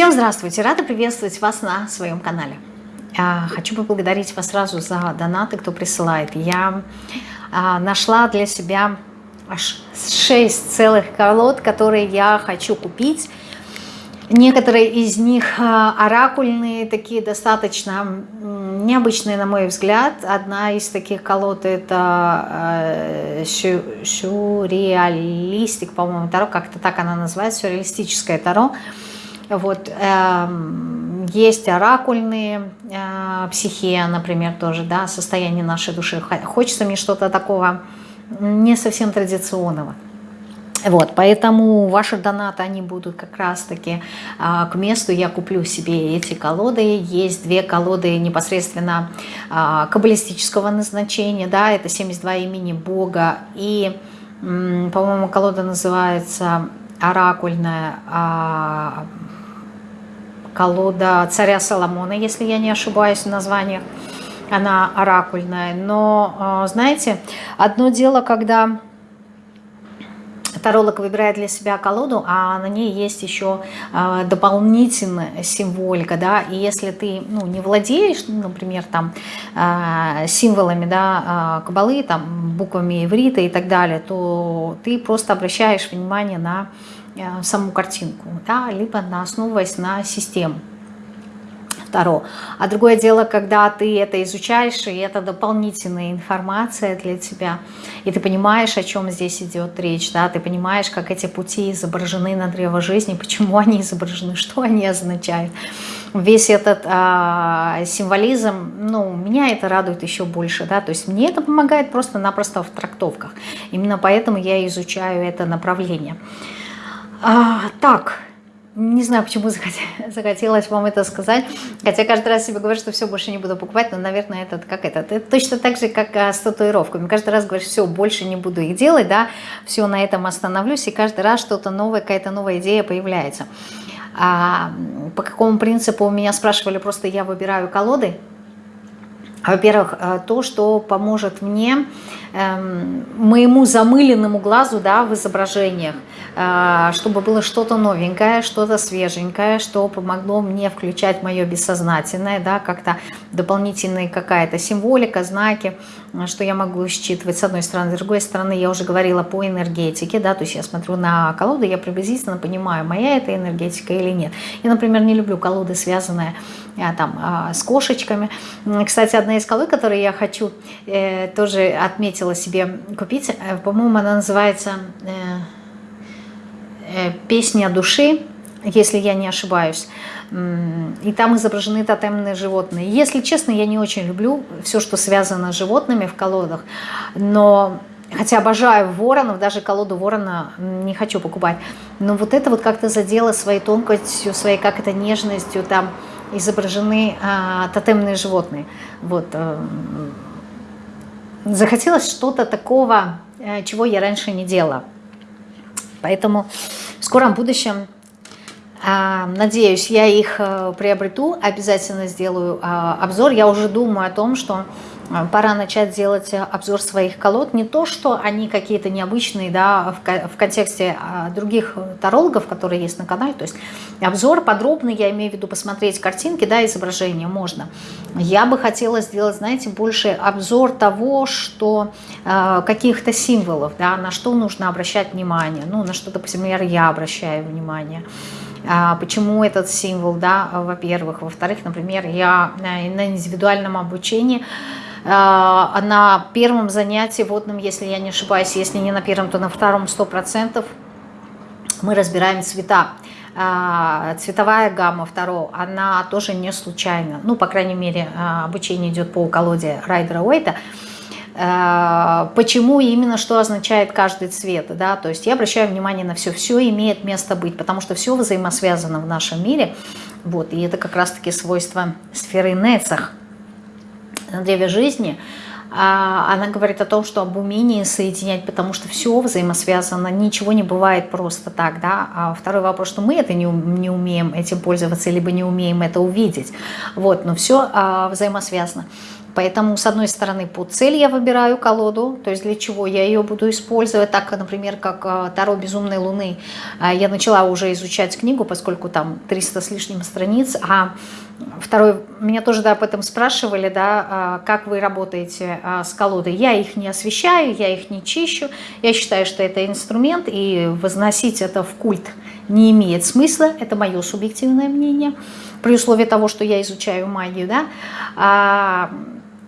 Всем здравствуйте! Рада приветствовать вас на своем канале. А, хочу поблагодарить вас сразу за донаты, кто присылает. Я а, нашла для себя аж 6 целых колод, которые я хочу купить. Некоторые из них а, оракульные, такие достаточно необычные, на мой взгляд. Одна из таких колод это сюрреалистик, по-моему, Таро, как-то так она называется, сюрреалистическое Таро. Вот, э, есть оракульные, э, психия, например, тоже, да, состояние нашей души. Хочется мне что-то такого не совсем традиционного. Вот, поэтому ваши донаты, они будут как раз-таки а, к месту. Я куплю себе эти колоды. Есть две колоды непосредственно а, каббалистического назначения. Да, это 72 имени Бога. И, по-моему, колода называется оракульная а, колода царя Соломона, если я не ошибаюсь в названиях. Она оракульная. Но, а, знаете, одно дело, когда таролог выбирает для себя колоду, а на ней есть еще э, дополнительная символика, да, и если ты, ну, не владеешь, ну, например, там, э, символами, да, кабалы, там, буквами иврита и так далее, то ты просто обращаешь внимание на саму картинку, да, либо на, основываясь на систему. Таро. А другое дело, когда ты это изучаешь, и это дополнительная информация для тебя, и ты понимаешь, о чем здесь идет речь, да, ты понимаешь, как эти пути изображены на древо жизни, почему они изображены, что они означают. Весь этот а, символизм, ну, меня это радует еще больше, да, то есть мне это помогает просто-напросто в трактовках. Именно поэтому я изучаю это направление. А, так, не знаю, почему захотелось вам это сказать. Хотя каждый раз себе говорю, что все, больше не буду покупать. Но, наверное, это как это. Это точно так же, как а, с татуировками. Каждый раз говоришь, все, больше не буду их делать, да, все, на этом остановлюсь. И каждый раз что-то новое, какая-то новая идея появляется. А, по какому принципу меня спрашивали, просто я выбираю колоды. Во-первых, э, то, что поможет мне, эм, моему замыленному глазу да, в изображениях, э, чтобы было что-то новенькое, что-то свеженькое, что помогло мне включать мое бессознательное, да, как-то дополнительная какая-то символика, знаки, что я могу считывать с одной стороны, с другой стороны, я уже говорила по энергетике, да, то есть я смотрю на колоду, я приблизительно понимаю, моя это энергетика или нет. Я, например, не люблю колоды, связанные а, там а, с кошечками. Кстати, одна из колод, которые я хочу, э, тоже отметила себе купить, э, по-моему, она называется э, «Песня души», если я не ошибаюсь и там изображены тотемные животные. Если честно, я не очень люблю все, что связано с животными в колодах, но хотя обожаю воронов, даже колоду ворона не хочу покупать, но вот это вот как-то задело своей тонкостью, своей как это нежностью, там изображены а, тотемные животные. Вот. А, захотелось что-то такого, а, чего я раньше не делала. Поэтому в скором будущем надеюсь, я их э, приобрету, обязательно сделаю а, обзор. Я уже думаю о том, что э, пора начать делать обзор своих колод. Не то, что они какие-то необычные да, в контексте а, других тарологов, которые есть на канале. То есть обзор подробный, я имею в виду посмотреть картинки, да, изображения можно. Я бы хотела сделать, знаете, больше обзор того, что каких-то символов, да, на что нужно обращать внимание. Ну, на что, например, я обращаю внимание. А, почему этот символ, да, во-первых. Во-вторых, например, я на индивидуальном обучении а, на первом занятии водным, если я не ошибаюсь, если не на первом, то на втором 100%, мы разбираем цвета. А, цветовая гамма второго, она тоже не случайна. Ну, по крайней мере, обучение идет по колоде Райдера Уэйта. Э, почему именно что означает каждый цвет, да, то есть я обращаю внимание на все, все имеет место быть, потому что все взаимосвязано в нашем мире, вот, и это как раз-таки свойство сферы Нецах. Древе жизни, а, она говорит о том, что об умении соединять, потому что все взаимосвязано, ничего не бывает просто так, да. А второй вопрос, что мы это не, не умеем этим пользоваться, либо не умеем это увидеть, вот, но все а, взаимосвязано. Поэтому, с одной стороны, по цели я выбираю колоду, то есть для чего я ее буду использовать, так, например, как а, Таро Безумной Луны. А, я начала уже изучать книгу, поскольку там 300 с лишним страниц, а Второй, меня тоже да, об этом спрашивали, да, а, как вы работаете а, с колодой. Я их не освещаю, я их не чищу. Я считаю, что это инструмент, и возносить это в культ не имеет смысла. Это мое субъективное мнение, при условии того, что я изучаю магию. Да.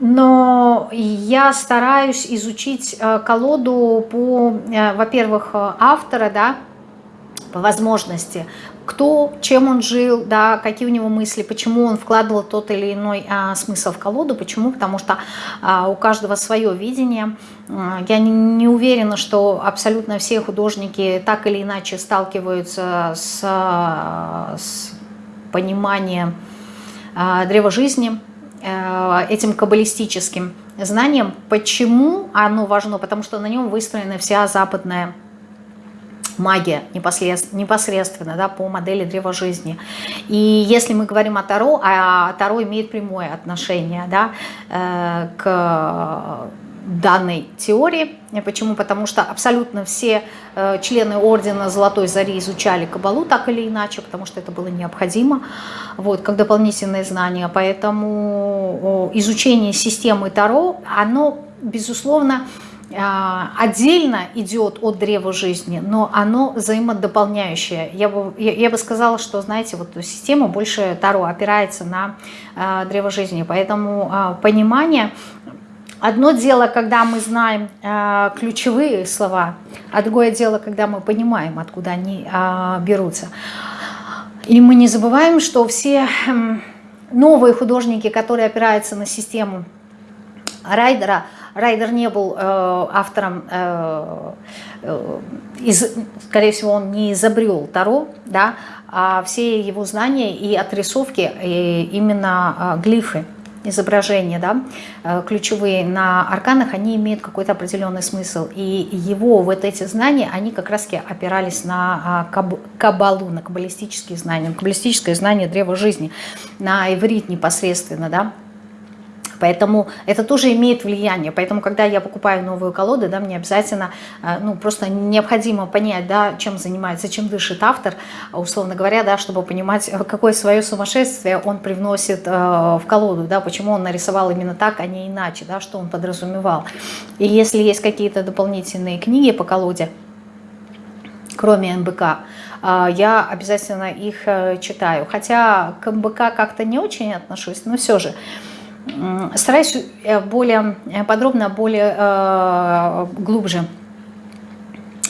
Но я стараюсь изучить колоду по, э, во-первых, автора, да, по возможности, кто, чем он жил, да, какие у него мысли, почему он вкладывал тот или иной а, смысл в колоду, почему, потому что а, у каждого свое видение. Я не, не уверена, что абсолютно все художники так или иначе сталкиваются с, с пониманием а, древа жизни, этим каббалистическим знанием. Почему оно важно? Потому что на нем выстроена вся западная магия непосредственно, непосредственно да, по модели древа жизни. И если мы говорим о Таро, а Таро имеет прямое отношение да, э, к данной теории. Почему? Потому что абсолютно все э, члены Ордена Золотой Зари изучали Кабалу так или иначе, потому что это было необходимо, вот, как дополнительное знание. Поэтому изучение системы Таро, оно, безусловно, а, отдельно идет от древа жизни, но оно взаимодополняющее. Я бы, я, я бы сказала, что, знаете, вот система больше Таро опирается на э, древо жизни, поэтому э, понимание... Одно дело, когда мы знаем э, ключевые слова, а другое дело, когда мы понимаем, откуда они э, берутся. И мы не забываем, что все э, новые художники, которые опираются на систему Райдера, Райдер не был э, автором, э, э, из, скорее всего, он не изобрел Таро, да, а все его знания и отрисовки, и именно э, глифы, изображения, да, э, ключевые на арканах, они имеют какой-то определенный смысл. И его вот эти знания, они как раз опирались на а, кабалу, на каббалистические знания, на каббалистическое знание древа жизни, на иврит непосредственно, да, Поэтому это тоже имеет влияние. Поэтому, когда я покупаю новую колоду, да, мне обязательно, э, ну, просто необходимо понять, да, чем занимается, чем дышит автор, условно говоря, да, чтобы понимать, какое свое сумасшествие он привносит э, в колоду, да, почему он нарисовал именно так, а не иначе, да, что он подразумевал. И если есть какие-то дополнительные книги по колоде, кроме МБК, э, я обязательно их читаю. Хотя к МБК как-то не очень отношусь, но все же стараюсь э, более э, подробно, более э, глубже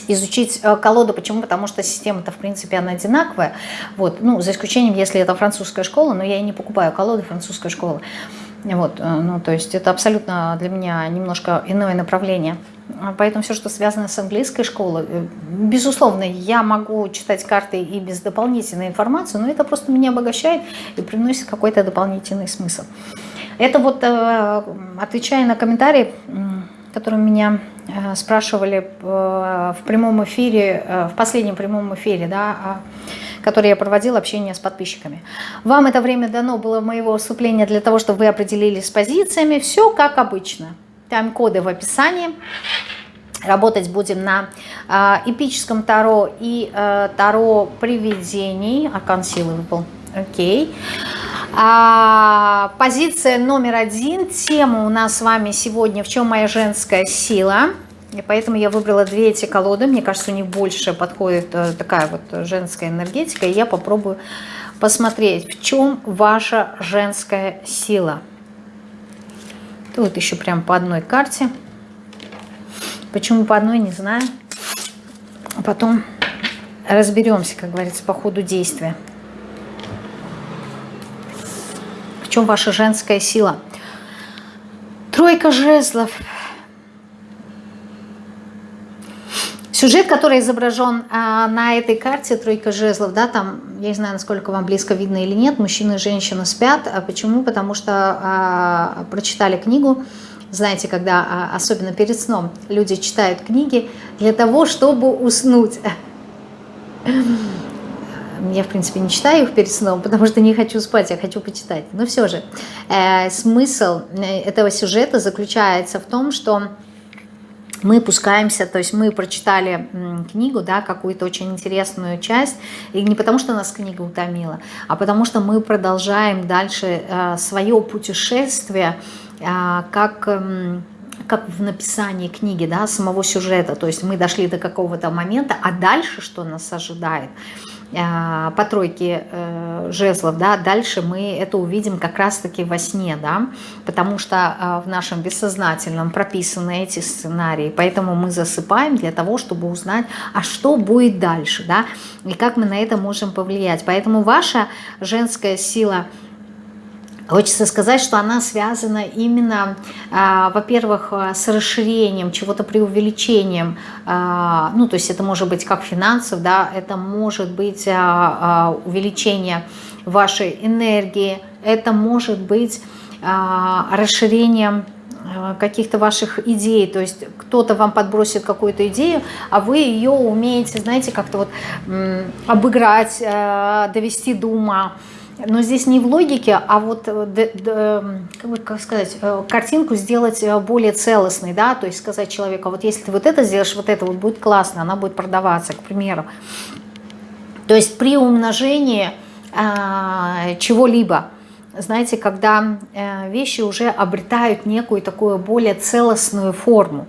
изучить колоду. Почему? Потому что система-то, в принципе, она одинаковая. Вот. Ну, за исключением, если это французская школа, но я и не покупаю колоды французской школы. Вот. Ну, то есть это абсолютно для меня немножко иное направление. Поэтому все, что связано с английской школой, безусловно, я могу читать карты и без дополнительной информации, но это просто меня обогащает и приносит какой-то дополнительный смысл. Это вот, э, отвечая на комментарии, которые меня э, спрашивали э, в прямом эфире, в последнем прямом эфире, да, а, который я проводила, общение с подписчиками. Вам это время дано было моего выступления для того, чтобы вы определились с позициями. Все как обычно. Тайм-коды в описании. Работать будем на э, эпическом Таро и э, Таро привидений. Аркан силы выпал. Окей. А, позиция номер один. Тема у нас с вами сегодня «В чем моя женская сила?». И поэтому я выбрала две эти колоды. Мне кажется, у них больше подходит э, такая вот женская энергетика. И я попробую посмотреть, в чем ваша женская сила. Тут еще прям по одной карте. Почему по одной, не знаю. Потом разберемся, как говорится, по ходу действия. Чем ваша женская сила. Тройка жезлов. Сюжет, который изображен а, на этой карте, тройка жезлов, да, там, я не знаю, насколько вам близко видно или нет, мужчина и женщина спят. А почему? Потому что а, прочитали книгу знаете, когда, а, особенно перед сном, люди читают книги для того, чтобы уснуть. Я, в принципе, не читаю их перед сном, потому что не хочу спать, я хочу почитать. Но все же, э, смысл э, этого сюжета заключается в том, что мы пускаемся, то есть мы прочитали книгу, да, какую-то очень интересную часть, и не потому что нас книга утомила, а потому что мы продолжаем дальше э, свое путешествие, э, как... Э, как в написании книги, да, самого сюжета, то есть мы дошли до какого-то момента, а дальше что нас ожидает – по тройке э, жезлов, да, дальше мы это увидим как раз-таки во сне, да, потому что а, в нашем бессознательном прописаны эти сценарии, поэтому мы засыпаем для того, чтобы узнать, а что будет дальше, да, и как мы на это можем повлиять. Поэтому ваша женская сила – Хочется сказать, что она связана именно, а, во-первых, а, с расширением, чего-то преувеличением. А, ну, то есть это может быть как финансов, да, это может быть увеличение вашей энергии, это может быть расширением каких-то ваших идей, то есть кто-то вам подбросит какую-то идею, а вы ее умеете, знаете, как-то вот обыграть, довести до ума, но здесь не в логике, а вот, э, как сказать, э, картинку сделать э, более целостной, да, то есть сказать человеку, вот если ты вот это сделаешь, вот это вот будет классно, она будет продаваться, к примеру. То есть при умножении э, чего-либо, знаете, когда вещи уже обретают некую такую более целостную форму.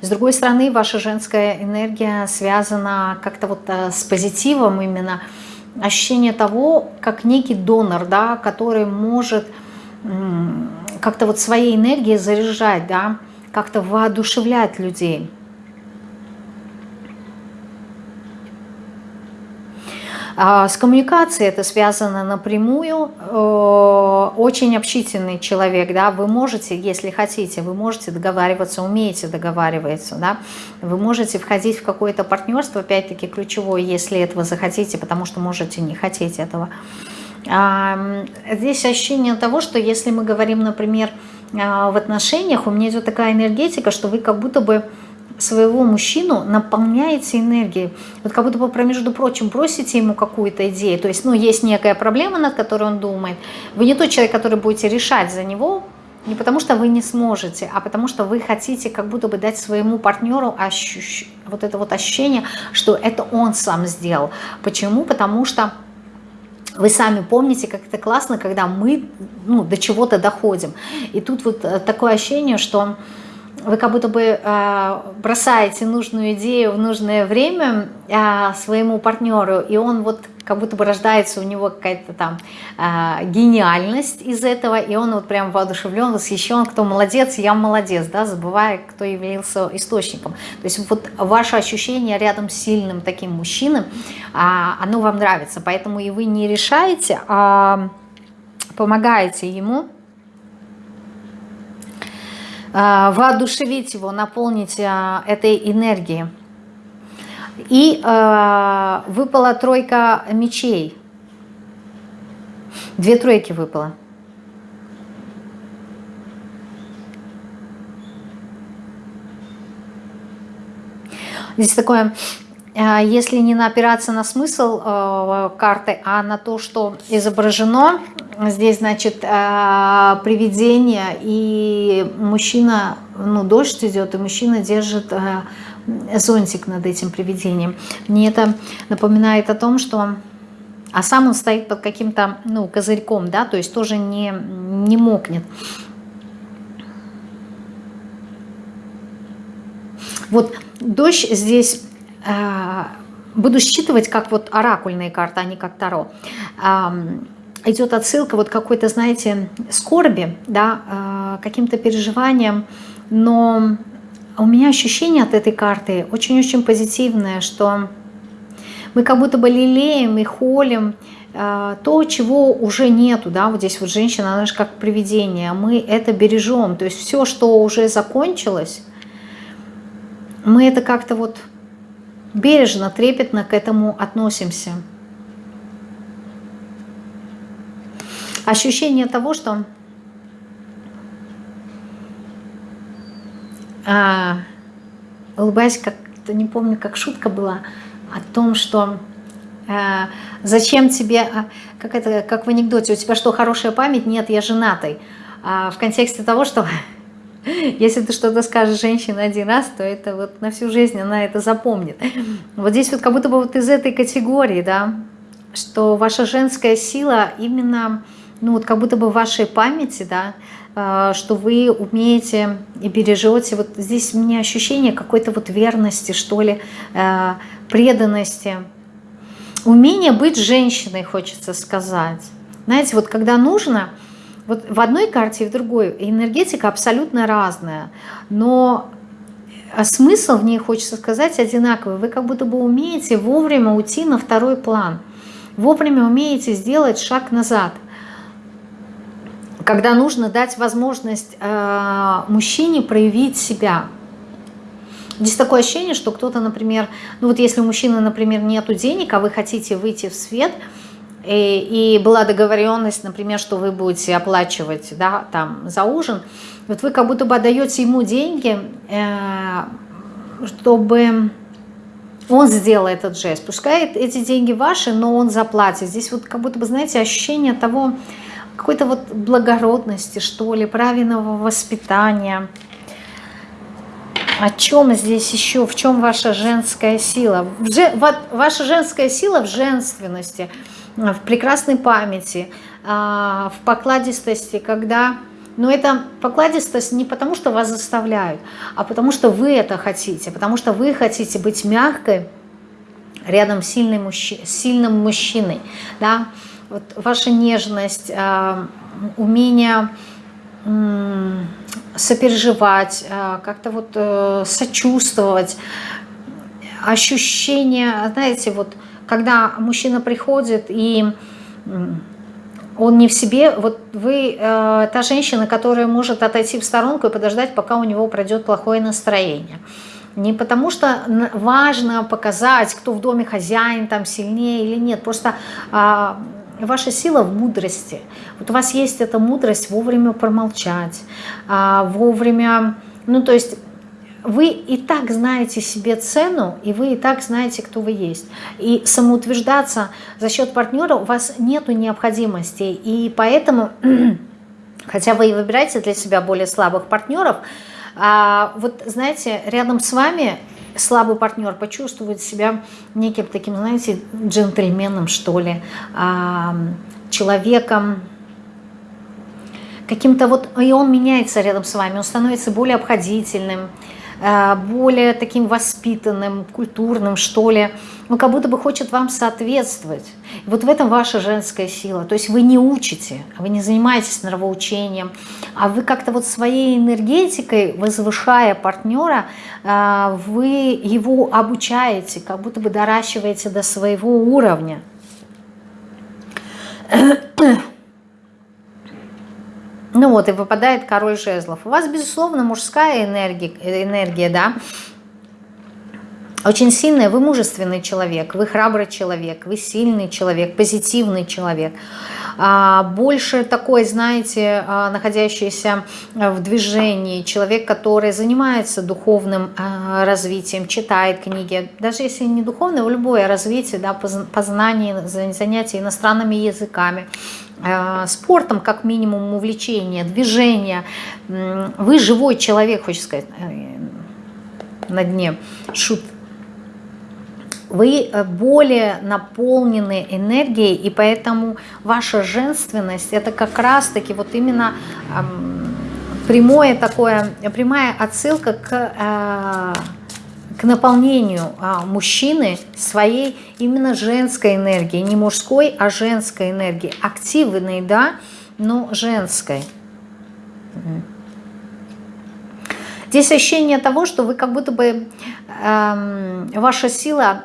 С другой стороны, ваша женская энергия связана как-то вот с позитивом именно, ощущение того, как некий донор, да, который может как-то вот своей энергией заряжать, да, как-то воодушевлять людей. А с коммуникацией это связано напрямую. Э, очень общительный человек, да, вы можете, если хотите, вы можете договариваться, умеете договариваться, да, вы можете входить в какое-то партнерство, опять-таки ключевое, если этого захотите, потому что можете не хотеть этого. Здесь ощущение того, что если мы говорим, например, а, в отношениях, у меня идет такая энергетика, что вы как будто бы своего мужчину наполняете энергией. Вот как будто бы, между прочим, просите ему какую-то идею. То есть, ну, есть некая проблема, над которой он думает. Вы не тот человек, который будете решать за него, не потому что вы не сможете, а потому что вы хотите как будто бы дать своему партнеру ощущ... вот это вот ощущение, что это он сам сделал. Почему? Потому что вы сами помните, как это классно, когда мы ну, до чего-то доходим. И тут вот э, такое ощущение, что вы как будто бы э, бросаете нужную идею в нужное время э, своему партнеру, и он вот как будто бы рождается у него какая-то там э, гениальность из этого, и он вот прям воодушевлен, восхищен, кто молодец, я молодец, да, забывая, кто являлся источником. То есть вот ваше ощущение рядом с сильным таким мужчиной, оно вам нравится, поэтому и вы не решаете, а помогаете ему, воодушевить его, наполнить э, этой энергией. И э, выпала тройка мечей. Две тройки выпало. Здесь такое, если не опираться на смысл карты, а на то, что изображено, Здесь, значит, э, привидение, и мужчина, ну, дождь идет, и мужчина держит э, зонтик над этим привидением. Мне это напоминает о том, что... А сам он стоит под каким-то, ну, козырьком, да, то есть тоже не, не мокнет. Вот дождь здесь... Э, буду считывать как вот оракульные карты, а не как таро. Идет отсылка вот какой-то, знаете, скорби, да, а, каким-то переживанием, но у меня ощущение от этой карты очень-очень позитивное, что мы как будто бы лелеем и холим а, то, чего уже нету, да, вот здесь вот женщина, она же как привидение, мы это бережем, то есть все, что уже закончилось, мы это как-то вот бережно, трепетно к этому относимся. ощущение того, что а, улыбаясь, как-то не помню, как шутка была, о том, что а, зачем тебе, а, как, это, как в анекдоте, у тебя что, хорошая память? Нет, я женатый. А, в контексте того, что если ты что-то скажешь женщине один раз, то это вот на всю жизнь она это запомнит. Вот здесь вот как будто бы вот из этой категории, да, что ваша женская сила именно, ну вот как будто бы в вашей памяти, да, а, что вы умеете и бережете. Вот здесь у меня ощущение какой-то вот верности, что ли, а, преданности. Умение быть женщиной, хочется сказать. Знаете, вот когда нужно, вот в одной карте и в другой энергетика абсолютно разная, но смысл в ней, хочется сказать, одинаковый. Вы как будто бы умеете вовремя уйти на второй план, вовремя умеете сделать шаг назад – когда нужно дать возможность э, мужчине проявить себя. Здесь такое ощущение, что кто-то, например, ну вот если у мужчины, например, нету денег, а вы хотите выйти в свет, и, и была договоренность, например, что вы будете оплачивать да, там, за ужин, вот вы как будто бы отдаете ему деньги, э, чтобы он сделал этот жест. Пускай эти деньги ваши, но он заплатит. Здесь вот как будто бы, знаете, ощущение того, какой-то вот благородности, что ли, правильного воспитания. О чем здесь еще? В чем ваша женская сила? Ваша женская сила в женственности, в прекрасной памяти, а, в покладистости, когда... Но это покладистость не потому, что вас заставляют, а потому что вы это хотите, потому что вы хотите быть мягкой рядом с сильным, мужчиной, сильным мужчиной. Да? вот ваша нежность, а, умение сопереживать, а, как-то вот э, сочувствовать, ощущение, знаете, вот когда мужчина приходит и он не в себе, вот вы э, та женщина, которая может отойти в сторонку и подождать, пока у него пройдет плохое настроение. Не потому что важно показать, кто в доме хозяин, там сильнее или нет, просто э, Ваша сила в мудрости. Вот у вас есть эта мудрость вовремя промолчать, а, вовремя... Ну, то есть вы и так знаете себе цену, и вы и так знаете, кто вы есть. И самоутверждаться за счет партнера у вас нет необходимости. И поэтому, хотя вы и выбираете для себя более слабых партнеров, а, вот знаете, рядом с вами слабый партнер почувствует себя неким таким, знаете, джентльменом, что ли, человеком, каким-то вот, и он меняется рядом с вами, он становится более обходительным, более таким воспитанным, культурным, что ли. Он как будто бы хочет вам соответствовать. И вот в этом ваша женская сила. То есть вы не учите, вы не занимаетесь нравоучением, а вы как-то вот своей энергетикой, возвышая партнера, э, вы его обучаете, как будто бы доращиваете до своего уровня. Ну вот, и выпадает король жезлов. У вас, безусловно, мужская энергия, энергия да, очень сильная, вы мужественный человек, вы храбрый человек, вы сильный человек, позитивный человек. А, больше такой, знаете, а, находящийся в движении, человек, который занимается духовным а, развитием, читает книги, даже если не духовное, любое развитие, да, познание, занятие иностранными языками, Э, спортом, как минимум увлечение, движение. Вы живой человек, хочется сказать, э, на дне шут. Вы э, более наполнены энергией, и поэтому ваша женственность, это как раз-таки вот именно прямое такое, прямая отсылка к к наполнению а, мужчины своей именно женской энергией, не мужской, а женской энергией, активной, да, но женской. Здесь ощущение того, что вы как будто бы э, ваша сила,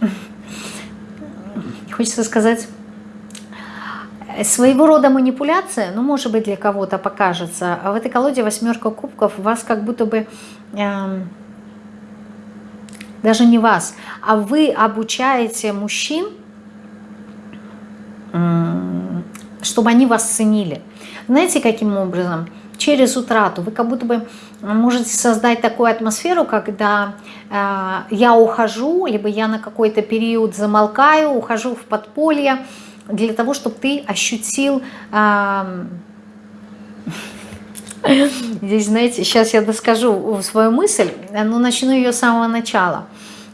хочется сказать, своего рода манипуляция, ну, может быть, для кого-то покажется. А в этой колоде восьмерка кубков вас как будто бы... Э, даже не вас, а вы обучаете мужчин, чтобы они вас ценили. Знаете, каким образом? через утрату. Вы как будто бы можете создать такую атмосферу, когда э, я ухожу, либо я на какой-то период замолкаю, ухожу в подполье, для того, чтобы ты ощутил... Э, Здесь, знаете, сейчас я доскажу свою мысль, но начну ее с самого начала.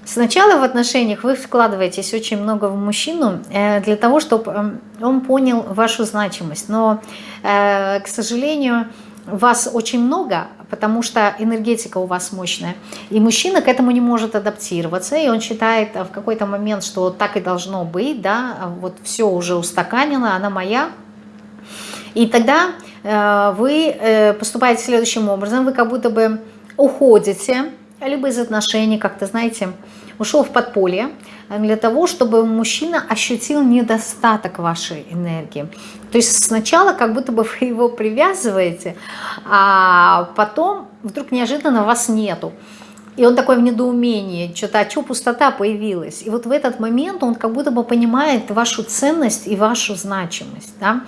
Сначала в отношениях вы вкладываетесь очень много в мужчину э, для того, чтобы эм, он понял вашу значимость. Но, э, к сожалению, вас очень много, потому что энергетика у вас мощная. И мужчина к этому не может адаптироваться, и он считает в какой-то момент, что так и должно быть, да, вот все уже устаканено, она моя. И тогда э, вы поступаете следующим образом, вы как будто бы уходите, либо из отношений, как-то, знаете, ушел в подполье, э, для того, чтобы мужчина ощутил недостаток вашей энергии. То есть сначала как будто бы вы его привязываете, а потом вдруг неожиданно вас нету. И он такой в недоумении, что-то, а что пустота появилась? И вот в этот момент он как будто бы понимает вашу ценность и вашу значимость. Да?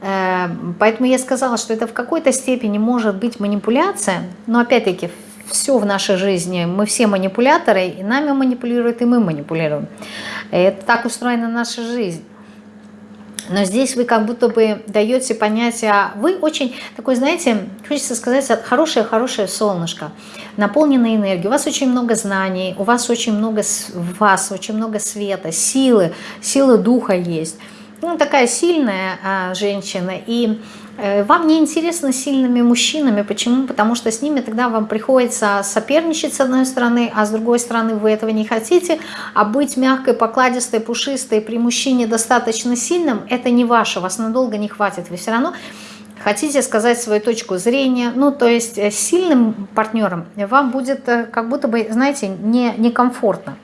Э, поэтому я сказала, что это в какой-то степени может быть манипуляция, но опять-таки все в нашей жизни, мы все манипуляторы, и нами манипулируют, и мы манипулируем. Это так устроена наша жизнь. Но здесь вы как будто бы даете понятие, вы очень такой, знаете, хочется сказать, хорошее-хорошее солнышко, наполненное энергией. У вас очень много знаний, у вас очень много, вас очень много света, силы, силы духа есть. Ну, такая сильная а, женщина, и вам не интересно сильными мужчинами. Почему? Потому что с ними тогда вам приходится соперничать с одной стороны, а с другой стороны вы этого не хотите. А быть мягкой, покладистой, пушистой при мужчине достаточно сильным, это не ваше, вас надолго не хватит. Вы все равно хотите сказать свою точку зрения. Ну, то есть э, сильным партнером вам будет э, как будто бы, знаете, не, некомфортно.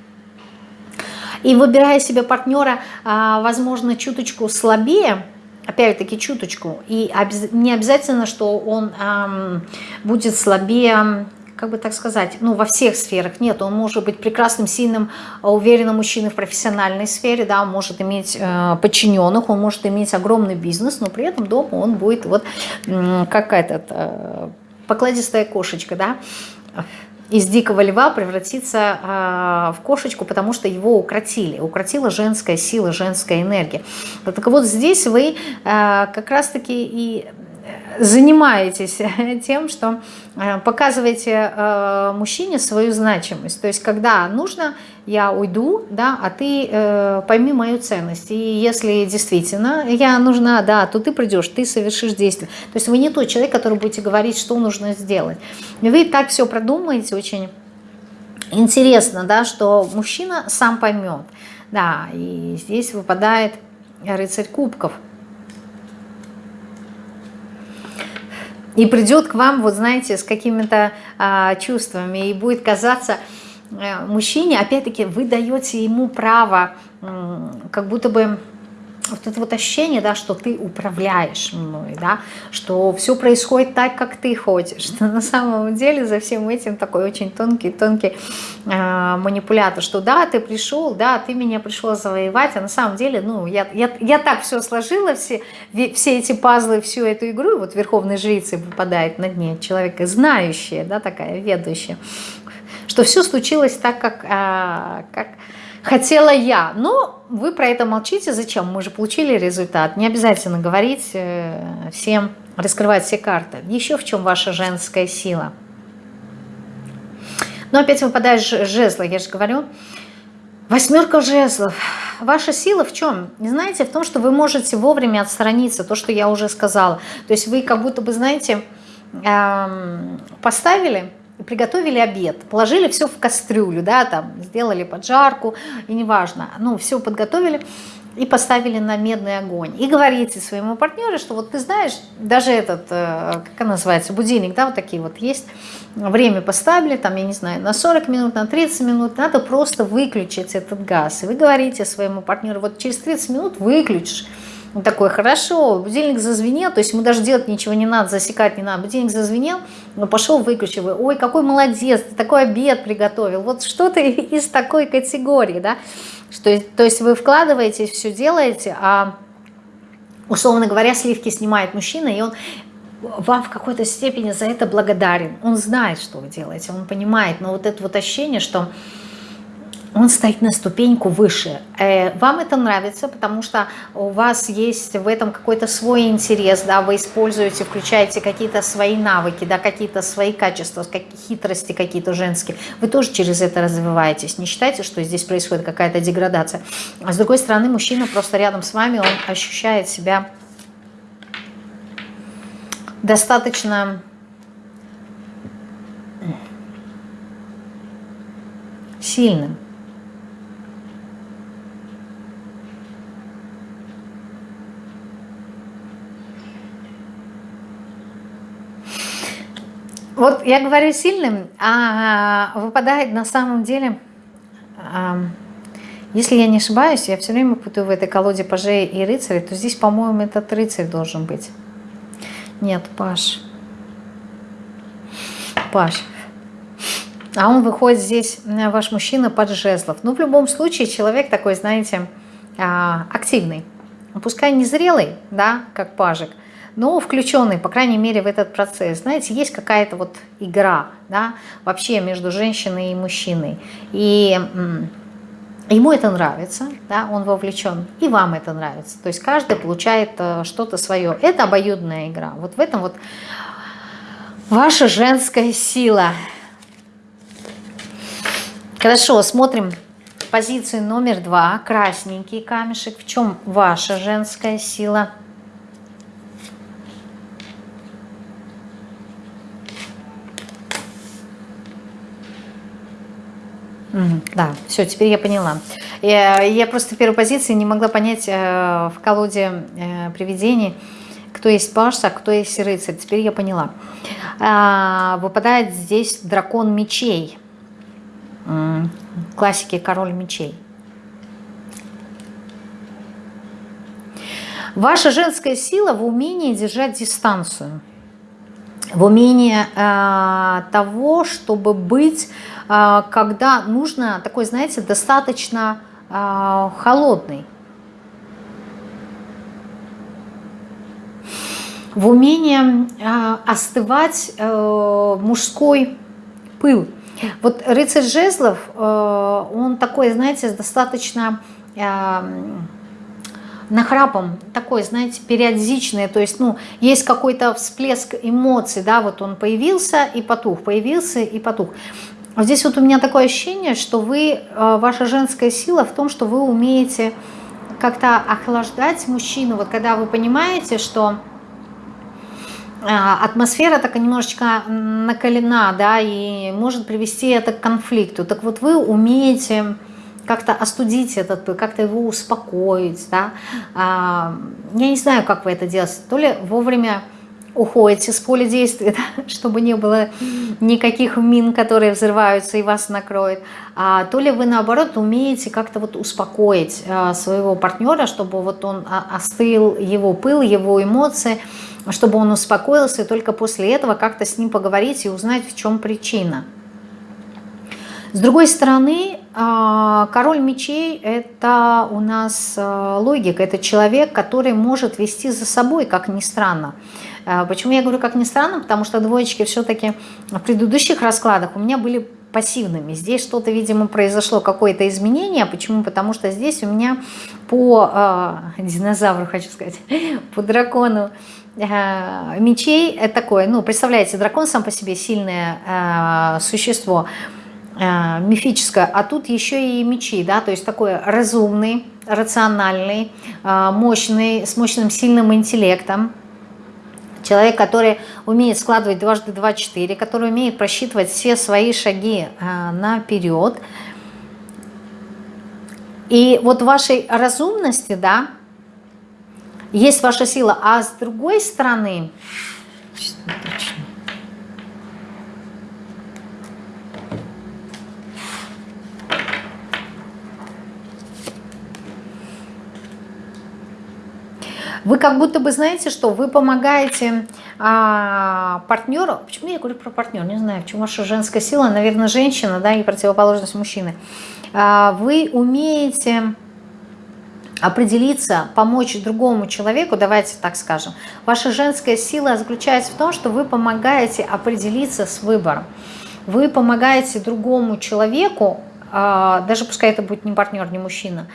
И выбирая себе партнера, а, возможно, чуточку слабее, опять-таки чуточку. И не обязательно, что он эм, будет слабее, как бы так сказать, ну, во всех сферах. Нет, он может быть прекрасным, сильным, уверенным мужчиной в профессиональной сфере, да, он может иметь э, подчиненных, он может иметь огромный бизнес, но при этом дома он будет вот э, как этот, э, покладистая кошечка, да, из дикого льва превратиться э, в кошечку, потому что его укротили. Укротила женская сила, женская энергия. Так вот здесь вы э, как раз-таки и занимаетесь тем, что э, показываете э, мужчине свою значимость. То есть, когда нужно, я уйду, да, а ты э, пойми мою ценность. И если действительно я нужна, да, то ты придешь, ты совершишь действие. То есть вы не тот человек, который будете говорить, что нужно сделать. Вы так все продумаете очень интересно, да, что мужчина сам поймет. Да, и здесь выпадает рыцарь кубков – и придет к вам, вот знаете, с какими-то а, чувствами, и будет казаться а, мужчине, опять-таки, вы даете ему право, как будто бы вот это вот ощущение, да, что ты управляешь мной, да, что все происходит так, как ты хочешь, что на самом деле за всем этим такой очень тонкий-тонкий э, манипулятор, что да, ты пришел, да, ты меня пришел завоевать, а на самом деле, ну, я, я, я так все сложила, все, все эти пазлы, всю эту игру, и вот верховной жрицей выпадает на дне человека, знающая, да, такая, ведущая, что все случилось так, как, э, как хотела я. Но вы про это молчите. Зачем? Мы же получили результат. Не обязательно говорить э, всем, раскрывать все карты. Еще в чем ваша женская сила? Но опять выпадает жезла, я же говорю. Восьмерка жезлов. Ваша сила в чем? Не знаете, в том, что вы можете вовремя отстраниться, то, что я уже сказала. То есть вы как будто бы, знаете, эм, поставили приготовили обед, положили все в кастрюлю, да, там, сделали поджарку, и неважно, ну, все подготовили и поставили на медный огонь. И говорите своему партнеру, что вот ты знаешь, даже этот, э, как она называется, будильник, да, вот такие вот есть, время поставили, там, я не знаю, на 40 минут, на 30 минут, надо просто выключить этот газ. И вы говорите своему партнеру, вот через 30 минут выключишь, он такой, хорошо, будильник зазвенел, то есть ему даже делать ничего не надо, засекать не надо. Будильник зазвенел, но пошел, выключил. Ой, какой молодец, ты такой обед приготовил. Вот что-то из такой категории, да. Что, то есть вы вкладываетесь, все делаете, а, условно говоря, сливки снимает мужчина, и он вам в какой-то степени за это благодарен. Он знает, что вы делаете, он понимает, но вот это вот ощущение, что он стоит на ступеньку выше. Э, вам это нравится, потому что у вас есть в этом какой-то свой интерес, да, вы используете, включаете какие-то свои навыки, да, какие-то свои качества, хитрости какие-то женские. Вы тоже через это развиваетесь. Не считайте, что здесь происходит какая-то деградация. А с другой стороны, мужчина просто рядом с вами, он ощущает себя достаточно сильным. Вот я говорю сильным, а выпадает на самом деле, если я не ошибаюсь, я все время путаю в этой колоде пажей и рыцарей, то здесь, по-моему, этот рыцарь должен быть. Нет, Паш. Паш. А он выходит здесь, ваш мужчина, под жезлов. Ну, в любом случае, человек такой, знаете, а, активный. Пускай не зрелый, да, как пажик, но включенный, по крайней мере, в этот процесс. Знаете, есть какая-то вот игра, да, вообще между женщиной и мужчиной. И ему это нравится, да, он вовлечен, и вам это нравится. То есть каждый получает э, что-то свое. Это обоюдная игра. Вот в этом вот ваша женская сила. Хорошо, смотрим позицию номер два. Красненький камешек. В чем ваша женская сила? Да, все, теперь я поняла. Я, я просто в первой позиции не могла понять э, в колоде э, привидений, кто есть паш, а кто есть рыцарь. Теперь я поняла. А, выпадает здесь дракон мечей. Классики король мечей. Ваша женская сила в умении держать дистанцию. В умении э, того, чтобы быть когда нужно такой, знаете, достаточно а, холодный. В умении а, остывать э, мужской пыл. Вот рыцарь жезлов, э, он такой, знаете, достаточно нахрапом, такой, знаете, периодичный, то есть, ну, есть какой-то всплеск эмоций, да, вот он появился и потух, появился и потух. Здесь вот у меня такое ощущение, что вы, э, ваша женская сила в том, что вы умеете как-то охлаждать мужчину. Вот когда вы понимаете, что э, атмосфера такая немножечко накалена, да, и может привести это к конфликту. Так вот вы умеете как-то остудить этот, как-то его успокоить, да. А, я не знаю, как вы это делаете. То ли вовремя уходите с поля действия, да, чтобы не было никаких мин, которые взрываются и вас накроют, а, то ли вы наоборот умеете как-то вот успокоить а, своего партнера, чтобы вот он а, остыл его пыл, его эмоции, чтобы он успокоился, и только после этого как-то с ним поговорить и узнать, в чем причина. С другой стороны, а, король мечей – это у нас а, логика, это человек, который может вести за собой, как ни странно. А, почему я говорю, как ни странно? Потому что двоечки все-таки в предыдущих раскладах у меня были пассивными. Здесь что-то, видимо, произошло, какое-то изменение. Почему? Потому что здесь у меня по э, динозавру, хочу сказать, по дракону э, мечей такое, ну, представляете, дракон сам по себе сильное э, существо, э, мифическое, а тут еще и мечи, да, то есть такой разумный, рациональный, мощный, с мощным сильным интеллектом, Человек, который умеет складывать дважды два четыре, который умеет просчитывать все свои шаги а, наперед. И вот вашей разумности, да, есть ваша сила. А с другой стороны, Вы как будто бы знаете, что вы помогаете а, партнеру. Почему я говорю про партнера? Не знаю, почему ваша женская сила, наверное, женщина, да, и противоположность мужчины. А, вы умеете определиться, помочь другому человеку, давайте так скажем. Ваша женская сила заключается в том, что вы помогаете определиться с выбором. Вы помогаете другому человеку, а, даже пускай это будет не партнер, не мужчина,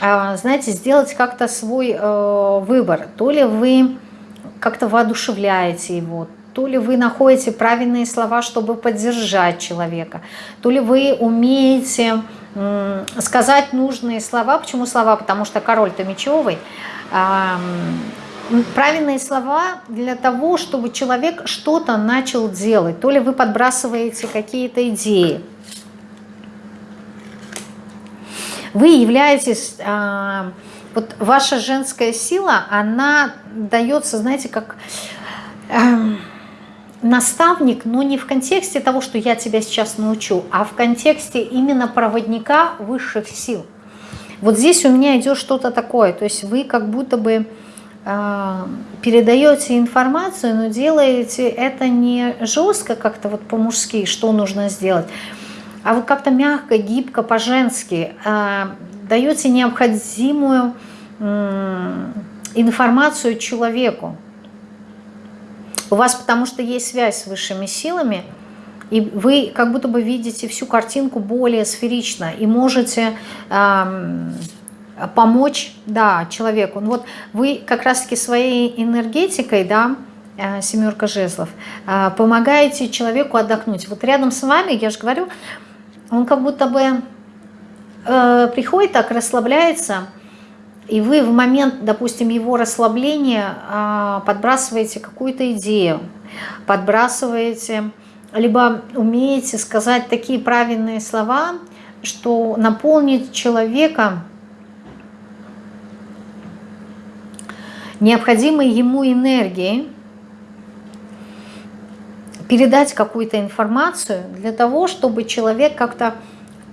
знаете, сделать как-то свой э, выбор. То ли вы как-то воодушевляете его, то ли вы находите правильные слова, чтобы поддержать человека, то ли вы умеете сказать нужные слова. Почему слова? Потому что король-то мечевый. Правильные слова для того, чтобы человек что-то начал делать. То ли вы подбрасываете какие-то идеи. Вы являетесь... А, вот ваша женская сила, она дается, знаете, как наставник, но не в контексте того, что я тебя сейчас научу, а в контексте именно проводника высших сил. Вот здесь у меня идет что-то такое, то есть вы как будто бы э, передаете информацию, но делаете это не жестко как-то вот по-мужски, что нужно сделать, а вы как-то мягко, гибко, по-женски э, даете необходимую э, информацию человеку. У вас потому что есть связь с высшими силами, и вы как будто бы видите всю картинку более сферично и можете эм, помочь да, человеку. Ну вот вы как раз-таки своей энергетикой, да, э, семерка жезлов, э, помогаете человеку отдохнуть. Вот рядом с вами, я же говорю, он как будто бы э, приходит так, расслабляется, и вы в момент, допустим, его расслабления а, подбрасываете какую-то идею, подбрасываете, либо умеете сказать такие правильные слова, что наполнит человека необходимой ему энергией, передать какую-то информацию для того, чтобы человек как-то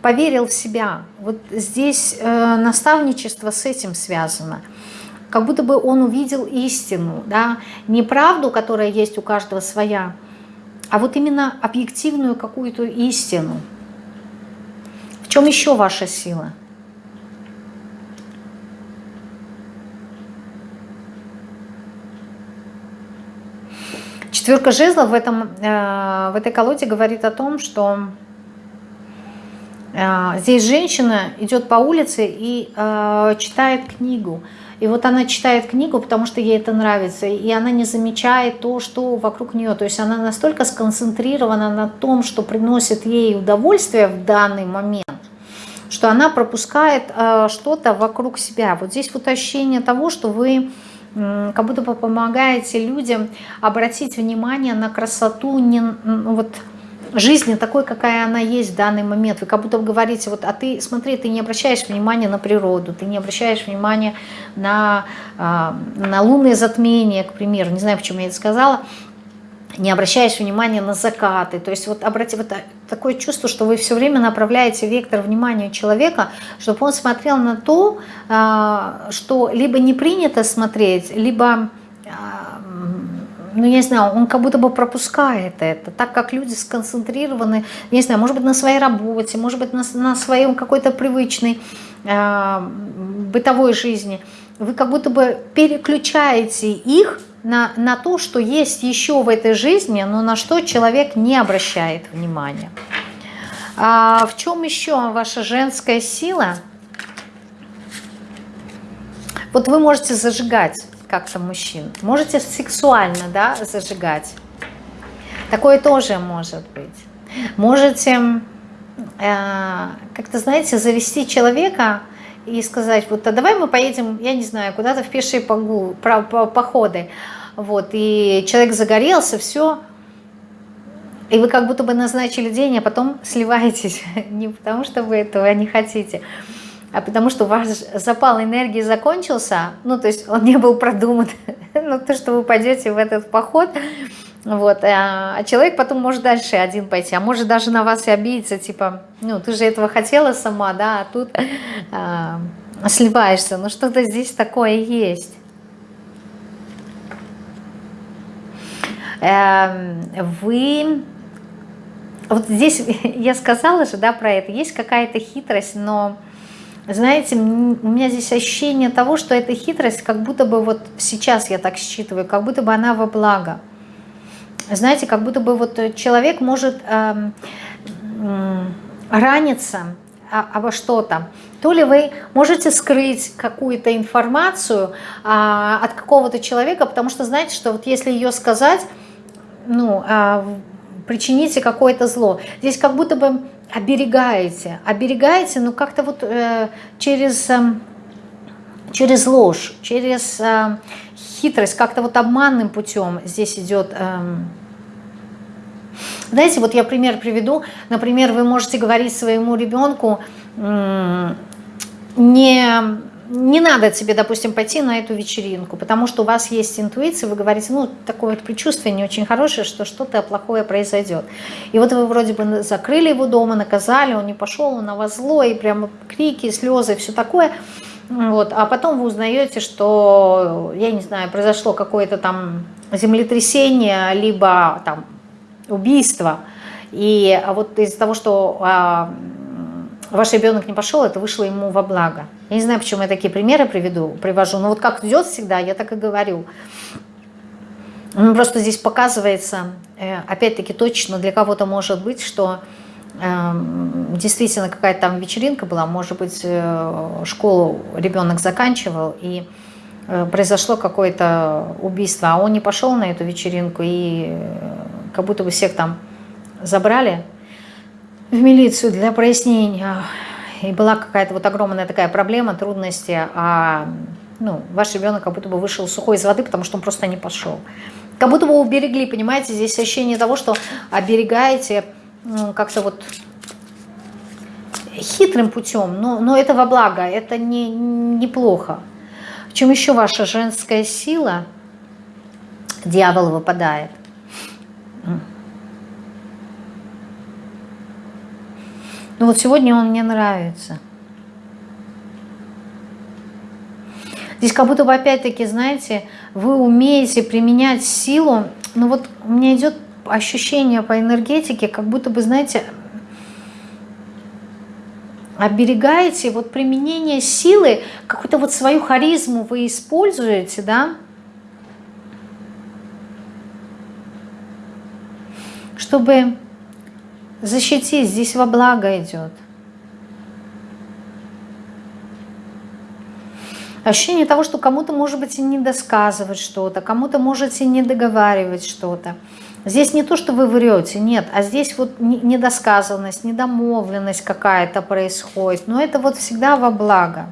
поверил в себя. Вот здесь э, наставничество с этим связано. Как будто бы он увидел истину, да, не правду, которая есть у каждого своя, а вот именно объективную какую-то истину. В чем еще ваша сила? Четверка жезлов в, этом, э, в этой колоде говорит о том, что а, здесь женщина идет по улице и э, читает книгу. И вот она читает книгу, потому что ей это нравится, и она не замечает то, что вокруг нее. То есть она настолько сконцентрирована на том, что приносит ей удовольствие в данный момент, что она пропускает э, что-то вокруг себя. Вот здесь вот ощущение того, что вы э, как будто бы помогаете людям обратить внимание на красоту не, ну, вот, жизни такой, какая она есть в данный момент. Вы как будто говорите, вот, а ты, смотри, ты не обращаешь внимания на природу, ты не обращаешь внимания на, а, на лунные затмения, к примеру, не знаю, почему я это сказала, не обращаешь внимания на закаты. То есть вот, обрати, вот такое чувство, что вы все время направляете вектор внимания человека, чтобы он смотрел на то, а, что либо не принято смотреть, либо а, ну, я не знаю, он как будто бы пропускает это, так как люди сконцентрированы, не знаю, может быть, на своей работе, может быть, на, на своем какой-то привычной э, бытовой жизни. Вы как будто бы переключаете их на, на то, что есть еще в этой жизни, но на что человек не обращает внимания. А в чем еще ваша женская сила? Вот вы можете зажигать как-то мужчин. Можете сексуально да, зажигать. Такое тоже может быть. Можете, э, как-то, знаете, завести человека и сказать, вот а давай мы поедем, я не знаю, куда-то в пешие походы. Вот, и человек загорелся, все, и вы как будто бы назначили день, а потом сливаетесь. Не потому, что вы этого не хотите, а потому что ваш запал энергии закончился, ну, то есть он не был продуман, ну, то, что вы пойдете в этот поход, вот, а, а человек потом может дальше один пойти, а может даже на вас и обидеться, типа, ну, ты же этого хотела сама, да, а тут а, сливаешься, ну, что-то здесь такое есть. Эм, вы, вот здесь я сказала же, да, про это, есть какая-то хитрость, но знаете, у меня здесь ощущение того, что эта хитрость, как будто бы вот сейчас я так считываю, как будто бы она во благо. Знаете, как будто бы вот человек может э, э, раниться обо что-то. То ли вы можете скрыть какую-то информацию а, от какого-то человека, потому что знаете, что вот если ее сказать, ну, а, причините какое-то зло. Здесь как будто бы оберегаете, оберегаете, но как-то вот э, через, э, через ложь, через э, хитрость, как-то вот обманным путем здесь идет... Э, знаете, вот я пример приведу. Например, вы можете говорить своему ребенку, не не надо тебе, допустим, пойти на эту вечеринку, потому что у вас есть интуиция, вы говорите, ну, такое вот предчувствие не очень хорошее, что что-то плохое произойдет. И вот вы вроде бы закрыли его дома, наказали, он не пошел, он на вас злой, и прямо крики, слезы, все такое. Вот. А потом вы узнаете, что, я не знаю, произошло какое-то там землетрясение, либо там убийство. И вот из-за того, что а, ваш ребенок не пошел, это вышло ему во благо. Я не знаю, почему я такие примеры приведу, привожу, но вот как идет всегда, я так и говорю. Ну, просто здесь показывается, э, опять-таки точно для кого-то может быть, что действительно какая-то там вечеринка была, может быть, э, школу ребенок заканчивал, и произошло какое-то убийство, а он не пошел на эту вечеринку, и как будто бы всех там забрали в милицию для прояснения и была какая-то вот огромная такая проблема, трудности, а ну, ваш ребенок как будто бы вышел сухой из воды, потому что он просто не пошел. Как будто бы уберегли, понимаете, здесь ощущение того, что оберегаете как-то вот хитрым путем, но, но это во благо, это не, неплохо. В чем еще ваша женская сила? Дьявол выпадает. Ну, вот сегодня он мне нравится. Здесь как будто бы опять-таки, знаете, вы умеете применять силу. Но вот у меня идет ощущение по энергетике, как будто бы, знаете, оберегаете вот применение силы, какую-то вот свою харизму вы используете, да, чтобы защитить, здесь во благо идет. Ощущение того, что кому-то, может быть, и не досказывать что-то, кому-то можете не договаривать что-то. Здесь не то, что вы врете, нет, а здесь вот недосказанность, недомовленность какая-то происходит. Но это вот всегда во благо.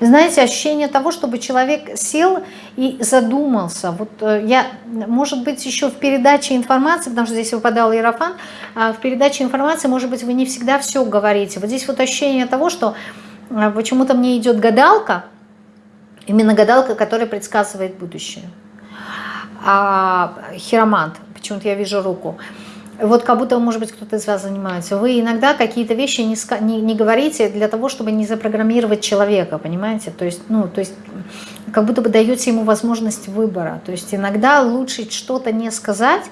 Знаете, ощущение того, чтобы человек сел и задумался. Вот э, я, может быть, еще в передаче информации, потому что здесь выпадал Иерофан, а в передаче информации, может быть, вы не всегда все говорите. Вот здесь вот ощущение того, что э, почему-то мне идет гадалка, именно гадалка, которая предсказывает будущее. А хиромант, почему-то я вижу руку – вот как будто, может быть, кто-то из вас занимается. Вы иногда какие-то вещи не, не, не говорите для того, чтобы не запрограммировать человека, понимаете? То есть, ну, то есть, как будто бы даете ему возможность выбора. То есть иногда лучше что-то не сказать,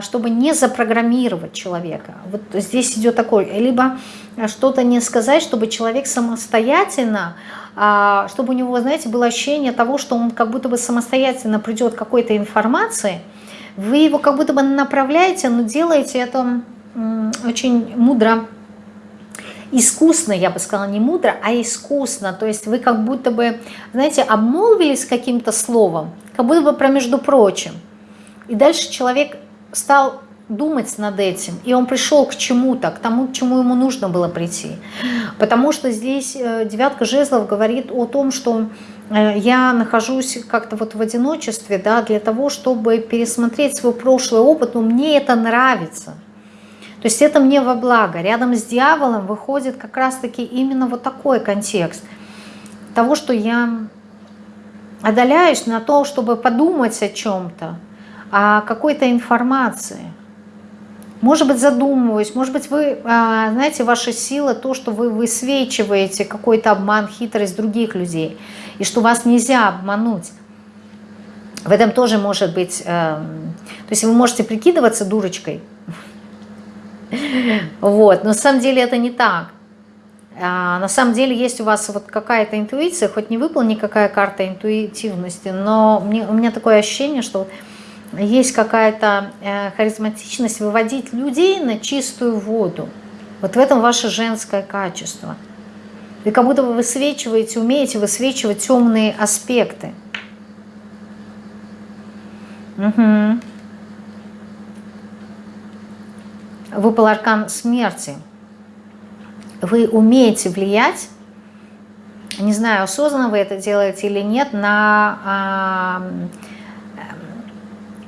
чтобы не запрограммировать человека. Вот здесь идет такой, либо что-то не сказать, чтобы человек самостоятельно, а, чтобы у него, знаете, было ощущение того, что он как будто бы самостоятельно придет к какой-то информации, вы его как будто бы направляете, но делаете это очень мудро, искусно, я бы сказала, не мудро, а искусно. То есть вы как будто бы, знаете, обмолвились каким-то словом, как будто бы про между прочим. И дальше человек стал думать над этим, и он пришел к чему-то, к тому, к чему ему нужно было прийти. Потому что здесь э, девятка жезлов говорит о том, что Э, я нахожусь как-то вот в одиночестве, да, для того, чтобы пересмотреть свой прошлый опыт, но мне это нравится. То есть это мне во благо. Рядом с дьяволом выходит как раз-таки именно вот такой контекст того, что я отдаляюсь на то, чтобы подумать о чем-то, о какой-то информации. Может быть, задумываюсь, может быть, вы, а, знаете, ваша сила, то, что вы высвечиваете какой-то обман, хитрость других людей – и что вас нельзя обмануть. В этом тоже может быть, э, то есть вы можете прикидываться дурочкой, Вот, но на самом деле это не так. А, на самом деле есть у вас вот какая-то интуиция, хоть не выпала никакая карта интуитивности, но у меня такое ощущение, что есть какая-то э, харизматичность выводить людей на чистую воду. Вот в этом ваше женское качество. Вы как будто вы высвечиваете, умеете высвечивать темные аспекты. Угу. Выпал аркан смерти. Вы умеете влиять, не знаю, осознанно вы это делаете или нет, на, а,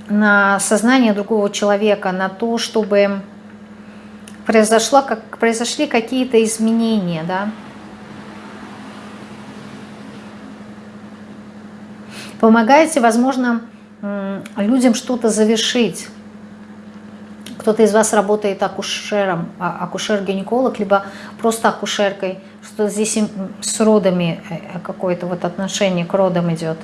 на сознание другого человека, на то, чтобы произошло, как, произошли какие-то изменения, да, помогаете, возможно, людям что-то завершить. Кто-то из вас работает акушером, а, акушер-гинеколог, либо просто акушеркой, что здесь с родами э, какое-то вот отношение к родам идет.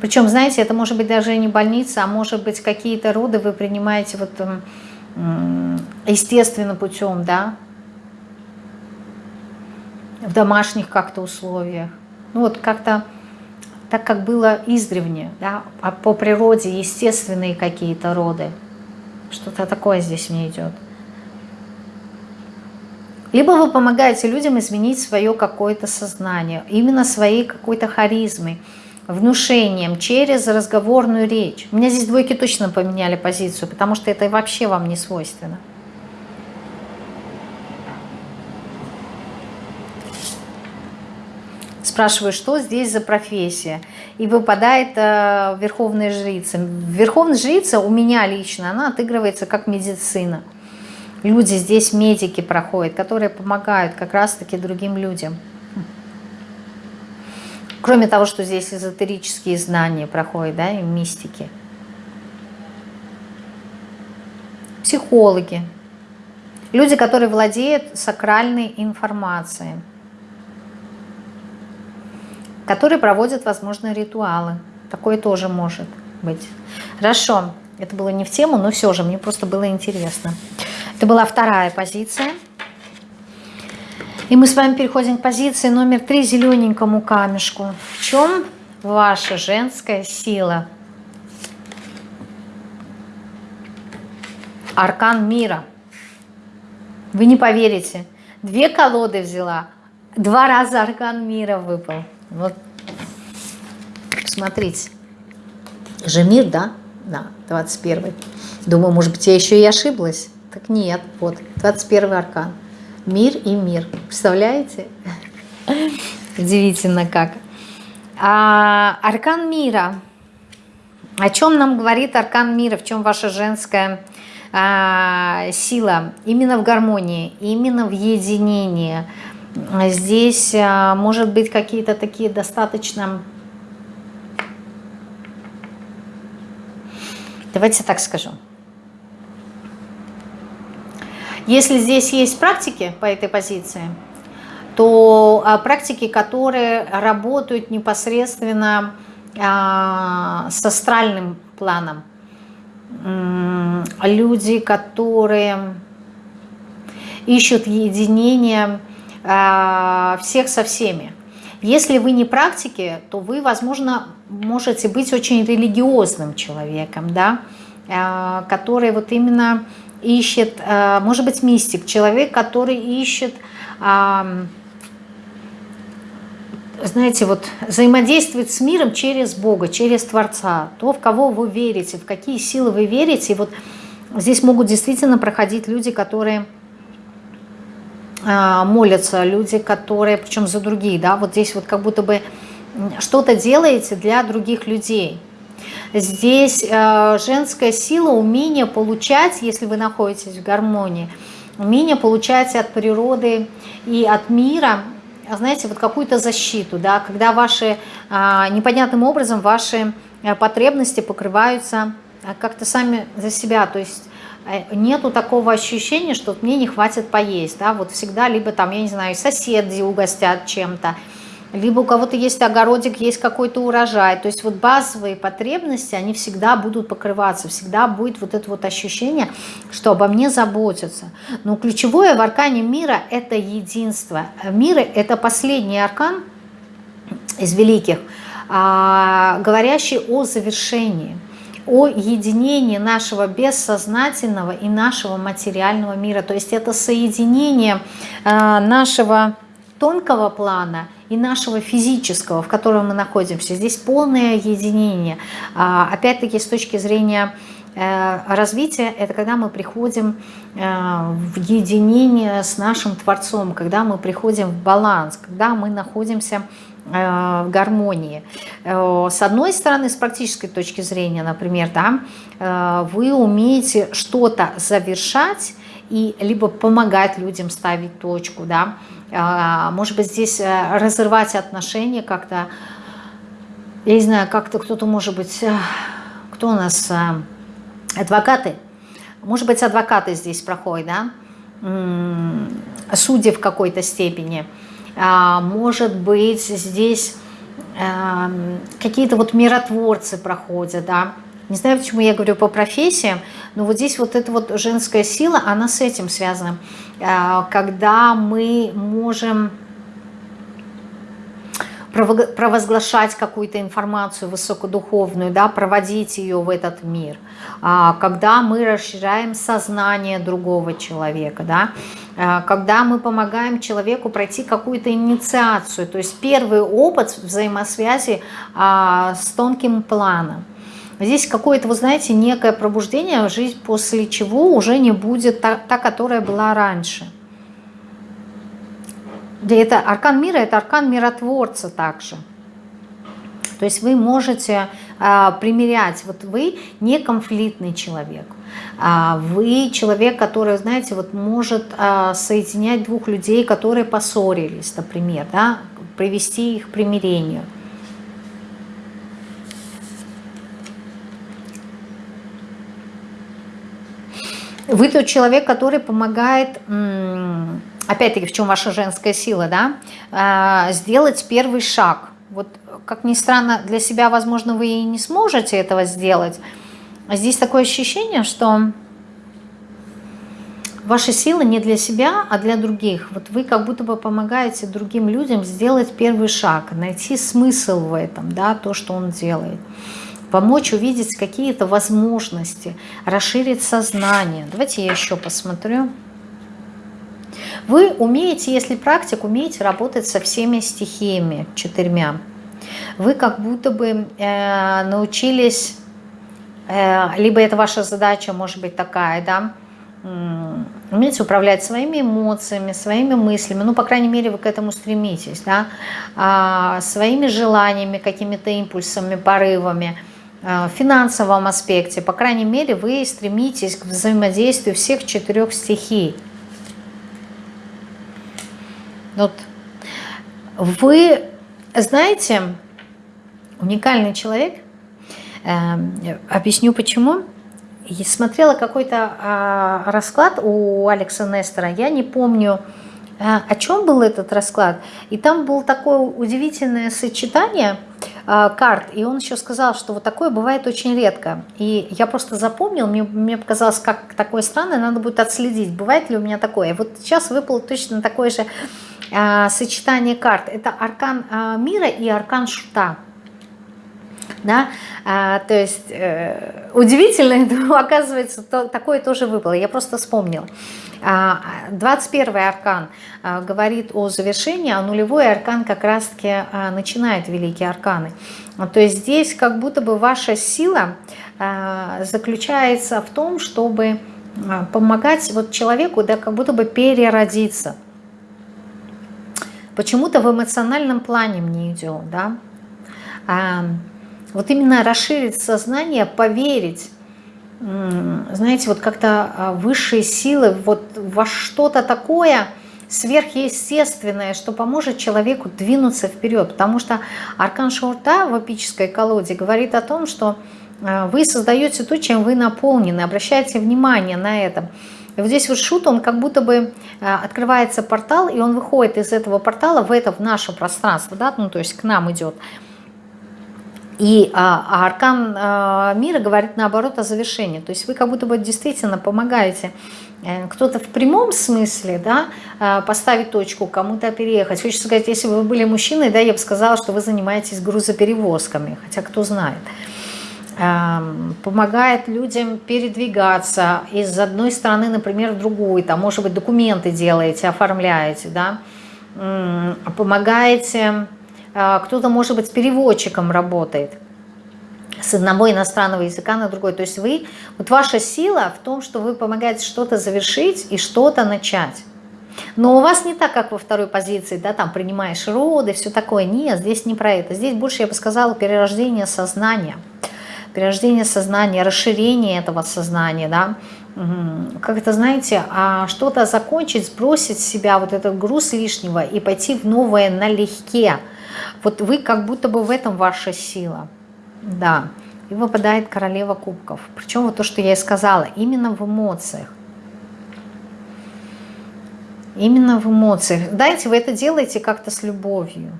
Причем, знаете, это может быть даже не больница, а может быть какие-то роды вы принимаете вот естественным путем, да, в домашних как-то условиях. Ну вот как-то так, как было издревне, да, а по природе естественные какие-то роды. Что-то такое здесь мне идет. Либо вы помогаете людям изменить свое какое-то сознание, именно своей какой-то харизмой, внушением, через разговорную речь. У меня здесь двойки точно поменяли позицию, потому что это вообще вам не свойственно. Спрашиваю, что здесь за профессия? И выпадает э, верховная жрица. Верховная жрица у меня лично, она отыгрывается как медицина. Люди здесь, медики проходят, которые помогают как раз-таки другим людям. Кроме того, что здесь эзотерические знания проходят, да, и мистики. Психологи. Люди, которые владеют сакральной информацией которые проводят, возможно, ритуалы. Такое тоже может быть. Хорошо, это было не в тему, но все же, мне просто было интересно. Это была вторая позиция. И мы с вами переходим к позиции номер три, зелененькому камешку. В чем ваша женская сила? Аркан мира. Вы не поверите. Две колоды взяла, два раза аркан мира выпал. Вот, смотрите. Же мир, да? Да, 21. Думаю, может быть, я еще и ошиблась. Так нет, вот, 21 аркан. Мир и мир. Представляете? Удивительно как. А, аркан мира. О чем нам говорит аркан мира? В чем ваша женская а, сила? Именно в гармонии, именно в единении – Здесь а, может быть какие-то такие достаточно... Давайте так скажу. Если здесь есть практики по этой позиции, то а, практики, которые работают непосредственно а, с астральным планом, люди, которые ищут единение Э, всех со всеми. Если вы не практики, то вы, возможно, можете быть очень религиозным человеком, да, который вот именно ищет, э, может быть, мистик, человек, который ищет, знаете, вот взаимодействует с миром через Бога, через Творца, то, в кого вы верите, в какие силы вы верите. И вот здесь могут действительно проходить люди, которые а, молятся, люди, которые, причем за другие, да, вот здесь вот как будто бы что-то делаете для других людей. Здесь э, женская сила, умение получать, если вы находитесь в гармонии, умение получать от природы и от мира, знаете, вот какую-то защиту, да, когда ваши, э, непонятным образом ваши э, потребности покрываются как-то сами за себя, то есть нету такого ощущения, что мне не хватит поесть, да, вот всегда либо там, я не знаю, соседи угостят чем-то, либо у кого-то есть огородик, есть какой-то урожай. То есть вот базовые потребности, они всегда будут покрываться, всегда будет вот это вот ощущение, что обо мне заботятся. Но ключевое в аркане мира – это единство. Мир – это последний аркан из великих, а, говорящий о завершении о единении нашего бессознательного и нашего материального мира. То есть это соединение а, нашего тонкого плана и нашего физического, в котором мы находимся. Здесь полное единение. А, опять-таки, с точки зрения э, развития, это когда мы приходим э, в единение с нашим Творцом, когда мы приходим в баланс, когда мы находимся э, в гармонии. С одной стороны, с практической точки зрения, например, да, вы умеете что-то завершать и либо помогать людям ставить точку, да, а, может быть, здесь э, разрывать отношения как-то, я не знаю, как-то кто-то, может быть, э, кто у нас, э, адвокаты, может быть, адвокаты здесь проходят, да, судьи в какой-то степени, а, может быть, здесь какие-то вот миротворцы проходят, да, не знаю, почему я говорю по профессиям, но вот здесь вот эта вот женская сила, она с этим связана. А, когда мы можем провозглашать какую-то информацию высокодуховную, да, проводить ее в этот мир, а, когда мы расширяем сознание другого человека, да, а, когда мы помогаем человеку пройти какую-то инициацию, то есть первый опыт взаимосвязи с тонким планом. Здесь какое-то, вы знаете, некое пробуждение, жизнь после чего уже не будет та, та которая была раньше. Да это аркан мира, это аркан миротворца также. То есть вы можете а, примерять, вот вы не конфликтный человек, а вы человек, который, знаете, вот может а, соединять двух людей, которые поссорились, например, да, привести их к примирению. Вы тот человек, который помогает, опять-таки, в чем ваша женская сила, да, а, сделать первый шаг. Вот, как ни странно, для себя, возможно, вы и не сможете этого сделать. Здесь такое ощущение, что ваша сила не для себя, а для других. Вот вы как будто бы помогаете другим людям сделать первый шаг, найти смысл в этом, да, то, что он делает помочь увидеть какие-то возможности, расширить сознание. Давайте я еще посмотрю. Вы умеете, если практик, умеете работать со всеми стихиями, четырьмя. Вы как будто бы э, научились, э, либо это ваша задача, может быть, такая, да, умеете управлять своими эмоциями, своими мыслями, ну, по крайней мере, вы к этому стремитесь, да, а, своими желаниями, какими-то импульсами, порывами – в финансовом аспекте, по крайней мере, вы стремитесь к взаимодействию всех четырех стихий. Вот. Вы знаете, уникальный человек, э, объясню почему. Я смотрела какой-то э, расклад у Алекса Нестера, я не помню, э, о чем был этот расклад. И там было такое удивительное сочетание – а, карт. И он еще сказал, что вот такое бывает очень редко. И я просто запомнил, мне, мне показалось, как такое странное, надо будет отследить, бывает ли у меня такое. И вот сейчас выпало точно такое же а, сочетание карт. Это аркан а, мира и аркан шута. Да? А, то есть э, удивительно, но оказывается, то, такое тоже выпало. Я просто вспомнила. 21 аркан а, говорит о завершении, а нулевой аркан как раз-таки а, начинает великие арканы. То есть здесь как будто бы ваша сила а, заключается в том, чтобы помогать вот человеку, да, как будто бы переродиться. Почему-то в эмоциональном плане мне идет, да. Вот именно расширить сознание, поверить знаете, вот как-то а, высшие силы, вот во что-то такое сверхъестественное, что поможет человеку двинуться вперед. Потому что Аркан Шаурта в эпической колоде говорит о том, что а, вы создаете то, чем вы наполнены, обращайте внимание на это. И вот здесь вот шут, он как будто бы э, открывается портал, и он выходит из этого портала в это, в наше пространство, да, ну то есть к нам идет. И а, а аркан а, мира говорит наоборот о завершении. То есть вы как будто бы действительно помогаете э, кто-то в прямом смысле, да, а, поставить точку, кому-то переехать. Хочется сказать, если бы вы были мужчиной, да, я бы сказала, что вы занимаетесь грузоперевозками, хотя кто знает. Помогает людям передвигаться из одной страны, например, в другую, там, может быть, документы делаете, оформляете, да, помогаете а, кто-то, может быть, с переводчиком работает с одного иностранного языка на другой. То есть вы, вот ваша сила в том, что вы помогаете что-то завершить и что-то начать. Но у вас не так, как во второй позиции, да, там принимаешь роды, все такое. Нет, здесь не про это. Здесь больше, я бы сказала, перерождение сознания. Перерождение сознания, расширение этого сознания, да. Как это, знаете, а что-то закончить, сбросить с себя вот этот груз лишнего и пойти в новое налегке. Вот вы как будто бы в этом ваша сила. Да. И выпадает королева кубков. Причем вот то, что я и сказала, именно в эмоциях. Именно в эмоциях. Знаете, вы это делаете как-то с любовью.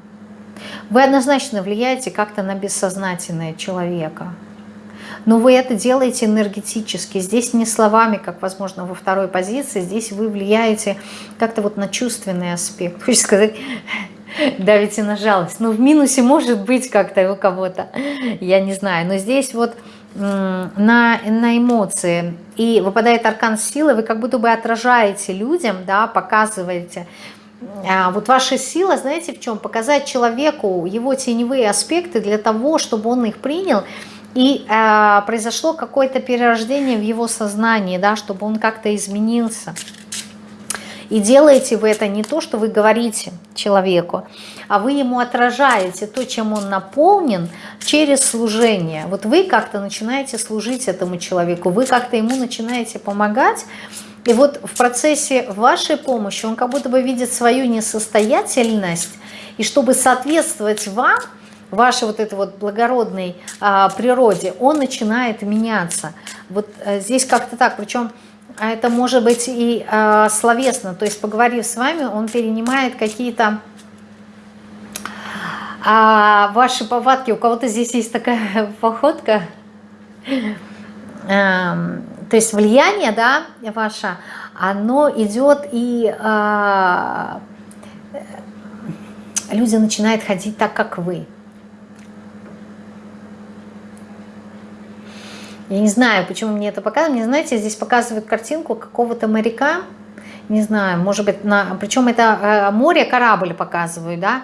Вы однозначно влияете как-то на бессознательное человека. Но вы это делаете энергетически. Здесь не словами, как, возможно, во второй позиции. Здесь вы влияете как-то вот на чувственный аспект. Хочется сказать, давите на жалость. Ну, в минусе может быть как-то у кого-то, я не знаю. Но здесь вот на, на эмоции. И выпадает аркан силы, вы как будто бы отражаете людям, да, показываете. А вот ваша сила, знаете, в чем? Показать человеку его теневые аспекты для того, чтобы он их принял, и э, произошло какое-то перерождение в его сознании, да, чтобы он как-то изменился. И делаете вы это не то, что вы говорите человеку, а вы ему отражаете то, чем он наполнен через служение. Вот вы как-то начинаете служить этому человеку, вы как-то ему начинаете помогать, и вот в процессе вашей помощи он как будто бы видит свою несостоятельность, и чтобы соответствовать вам, вашей вот этой вот благородной а, природе, он начинает меняться. Вот а, здесь как-то так, причем а это может быть и э, словесно, то есть поговорив с вами, он перенимает какие-то а ваши повадки. У кого-то здесь есть такая походка, э, то есть влияние, да, ваше, оно идет и э, люди начинают ходить так, как вы. Я не знаю, почему мне это показывают. Мне, знаете, здесь показывают картинку какого-то моряка, не знаю, может быть, на, причем это э, море, корабль показывают, да,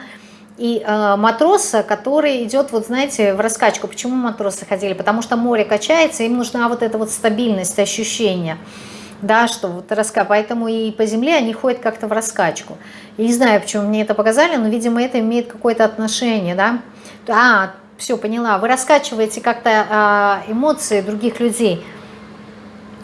и э, матроса, который идет, вот знаете, в раскачку. Почему матросы ходили? Потому что море качается, им нужна вот эта вот стабильность, ощущение, да, что вот раска, поэтому и по земле они ходят как-то в раскачку. Я не знаю, почему мне это показали, но, видимо, это имеет какое-то отношение, да. А, все, поняла. Вы раскачиваете как-то э, эмоции других людей.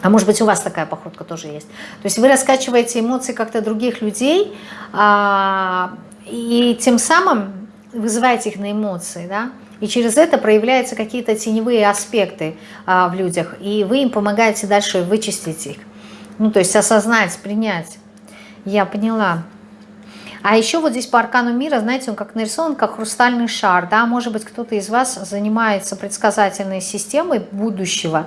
А может быть, у вас такая походка тоже есть. То есть вы раскачиваете эмоции как-то других людей, э, и тем самым вызываете их на эмоции, да? И через это проявляются какие-то теневые аспекты а, в людях, и вы им помогаете дальше вычистить их. Ну, то есть осознать, принять. Я поняла. А еще вот здесь по аркану мира, знаете, он как нарисован, как хрустальный шар, да, может быть, кто-то из вас занимается предсказательной системой будущего,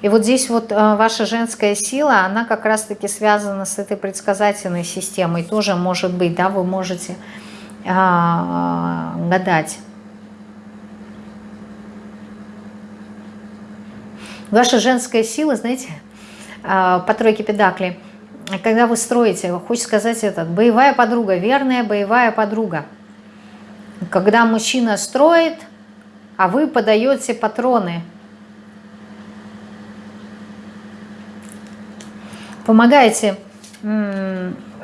и вот здесь вот э, ваша женская сила, она как раз-таки связана с этой предсказательной системой, тоже может быть, да, вы можете а, гадать. Ваша женская сила, знаете, а, по тройке педаклей – когда вы строите, хочется сказать этот, боевая подруга, верная боевая подруга. Когда мужчина строит, а вы подаете патроны. Помогаете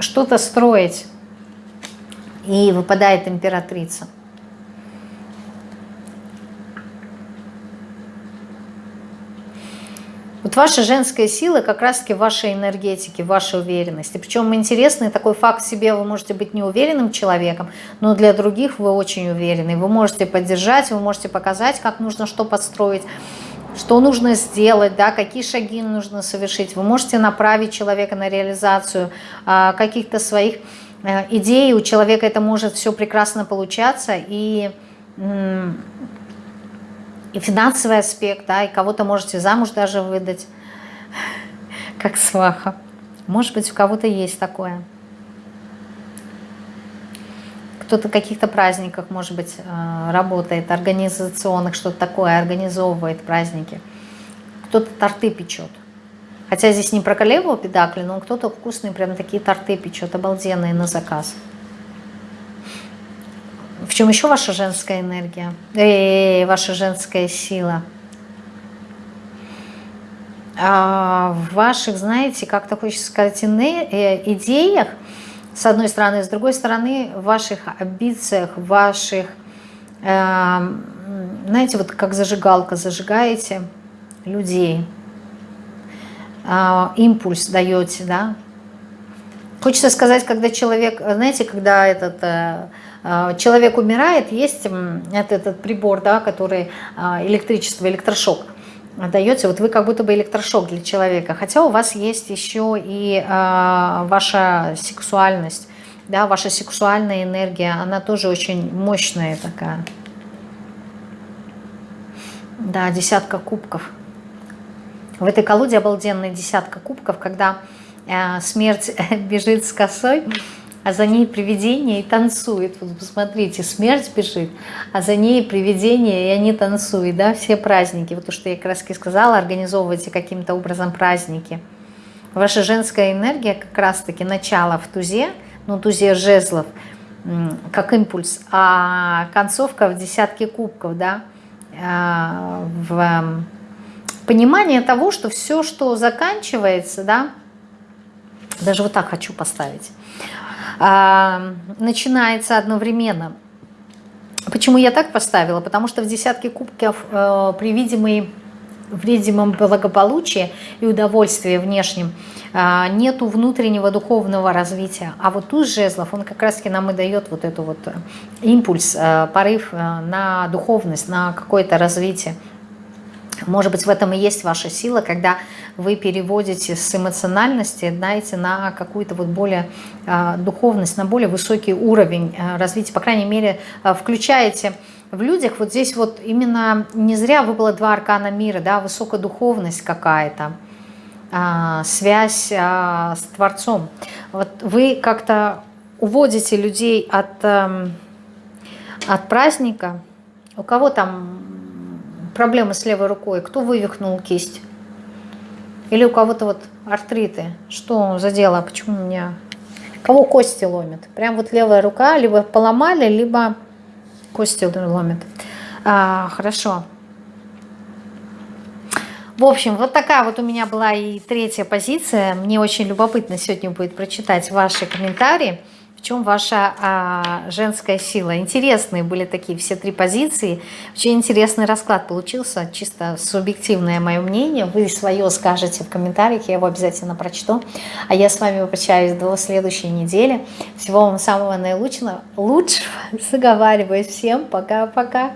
что-то строить, и выпадает императрица. Вот ваша женская сила как раз-таки в вашей энергетике, в вашей уверенности. Причем интересный такой факт себе, вы можете быть неуверенным человеком, но для других вы очень уверены. Вы можете поддержать, вы можете показать, как нужно что подстроить. что нужно сделать, да, какие шаги нужно совершить. Вы можете направить человека на реализацию а, каких-то своих а, идей. У человека это может все прекрасно получаться. И, и финансовый аспект, да, и кого-то можете замуж даже выдать, как сваха. Может быть, у кого-то есть такое кто-то в каких-то праздниках, может быть, э, работает, организационных, что-то такое, организовывает праздники. Кто-то торты печет. Хотя здесь не про королеву педакли, но кто-то вкусные прям такие торты печет, обалденные на заказ. В чем еще ваша женская энергия? Э, ваша женская сила? А в ваших, знаете, как-то хочется сказать, э, идеях – с одной стороны. С другой стороны, в ваших амбициях, в ваших, э, знаете, вот как зажигалка, зажигаете людей, э, импульс даете, да. Хочется сказать, когда человек, знаете, когда этот... Э человек умирает, есть этот, этот прибор, да, который э, электричество, электрошок – даете, вот вы как будто бы электрошок для человека, хотя у вас есть еще и э, ваша сексуальность, да, ваша сексуальная энергия, она тоже очень мощная такая. Да, десятка кубков. В этой колоде обалденная десятка кубков, когда э, смерть бежит с косой, а за ней привидение и танцует. Вот посмотрите, смерть бежит, а за ней привидение, и они танцуют, да, все праздники. Вот то, что я как раз и сказала, организовывайте каким-то образом праздники. Ваша женская энергия как раз-таки начало в тузе, ну, тузе жезлов, как импульс, а концовка в десятке кубков, да, а, в понимание того, что все, что заканчивается, да, даже вот так хочу поставить, начинается одновременно. Почему я так поставила? Потому что в десятке кубков э, при видимой видимом благополучии и удовольствии внешнем э, нету внутреннего духовного развития. А вот тут жезлов, он как раз-таки нам и дает вот эту вот э, импульс, э, порыв на духовность, на какое-то развитие. Может быть, в этом и есть ваша сила, когда вы переводите с эмоциональности, знаете, на какую-то вот более э, духовность, на более высокий уровень э, развития, по крайней мере, э, включаете в людях, вот здесь вот именно не зря выпало два аркана мира, да, высокая духовность какая-то, э, связь э, с Творцом. Вот вы как-то уводите людей от, э, от праздника, у кого там проблемы с левой рукой, кто вывихнул кисть? Или у кого-то вот артриты. Что за дело? Почему у меня... Кого кости ломят? Прям вот левая рука либо поломали, либо кости ломят. А, хорошо. В общем, вот такая вот у меня была и третья позиция. Мне очень любопытно сегодня будет прочитать ваши комментарии в чем ваша а, женская сила. Интересные были такие все три позиции. Очень интересный расклад получился, чисто субъективное мое мнение. Вы свое скажете в комментариях, я его обязательно прочту. А я с вами прощаюсь до следующей недели. Всего вам самого наилучшего. Лучшего. Заговариваюсь. Всем пока-пока.